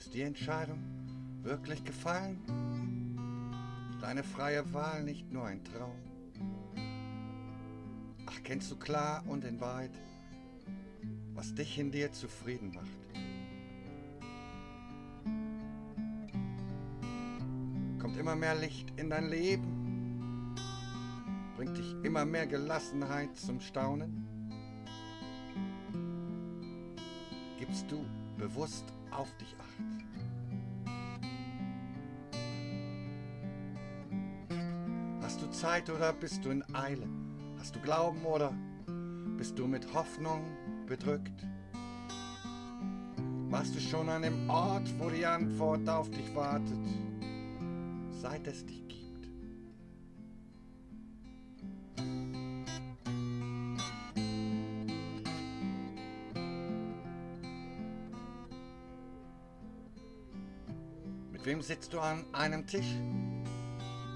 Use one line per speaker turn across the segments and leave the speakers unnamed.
Ist die Entscheidung wirklich gefallen? Deine freie Wahl nicht nur ein Traum? Ach, kennst du klar und in Wahrheit, was dich in dir zufrieden macht? Kommt immer mehr Licht in dein Leben? Bringt dich immer mehr Gelassenheit zum Staunen? Gibst du bewusst auf dich acht? Hast du Zeit oder bist du in Eile? Hast du Glauben oder bist du mit Hoffnung bedrückt? Warst du schon an dem Ort, wo die Antwort auf dich wartet, seit es dich Mit wem sitzt du an einem Tisch?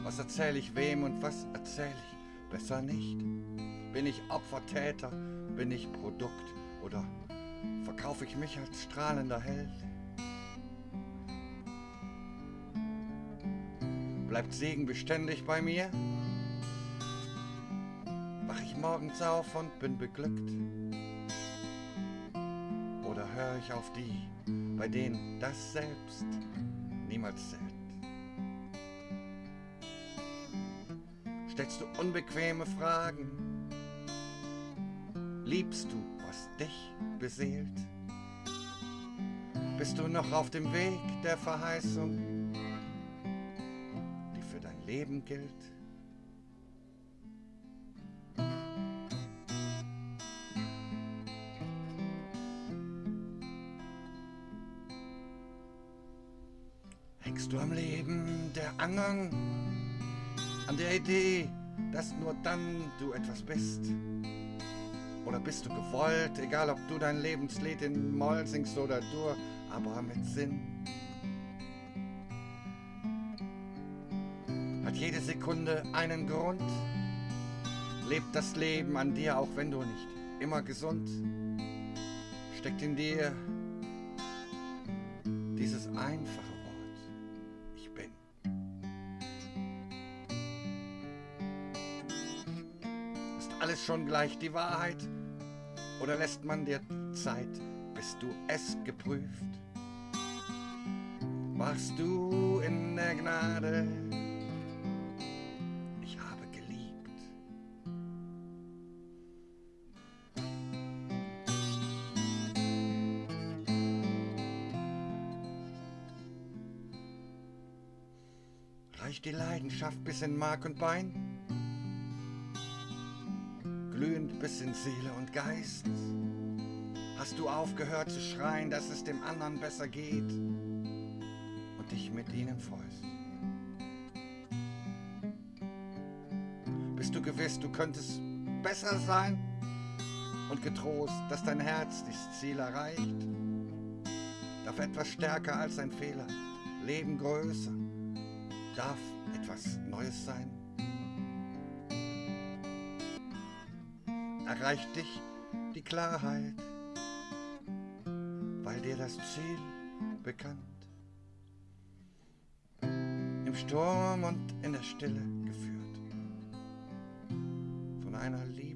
Was erzähle ich wem und was erzähle ich besser nicht? Bin ich Opfer, Täter? Bin ich Produkt? Oder verkaufe ich mich als strahlender Held? Bleibt Segen beständig bei mir? Wach ich morgens auf und bin beglückt? Oder höre ich auf die, bei denen das selbst niemals zählt? Stellst du unbequeme Fragen? Liebst du, was dich beseelt? Bist du noch auf dem Weg der Verheißung, die für dein Leben gilt? Hängst du am Leben der anderen? an der Idee, dass nur dann du etwas bist? Oder bist du gewollt, egal ob du dein Lebenslied in Moll singst oder Dur, aber mit Sinn? Hat jede Sekunde einen Grund? Lebt das Leben an dir, auch wenn du nicht immer gesund? Steckt in dir dieses einfache alles schon gleich die Wahrheit? Oder lässt man dir Zeit, bis du es geprüft? Warst du in der Gnade? Ich habe geliebt. Reicht die Leidenschaft bis in Mark und Bein? Glühend bis in Seele und Geist? Hast du aufgehört zu schreien, dass es dem anderen besser geht und dich mit ihnen freust? Bist du gewiss, du könntest besser sein und getrost, dass dein Herz dieses Ziel erreicht? Darf etwas stärker als ein Fehler, Leben größer, darf etwas Neues sein? Erreicht dich die Klarheit, weil dir das Ziel bekannt. Im Sturm und in der Stille geführt von einer Liebeshand.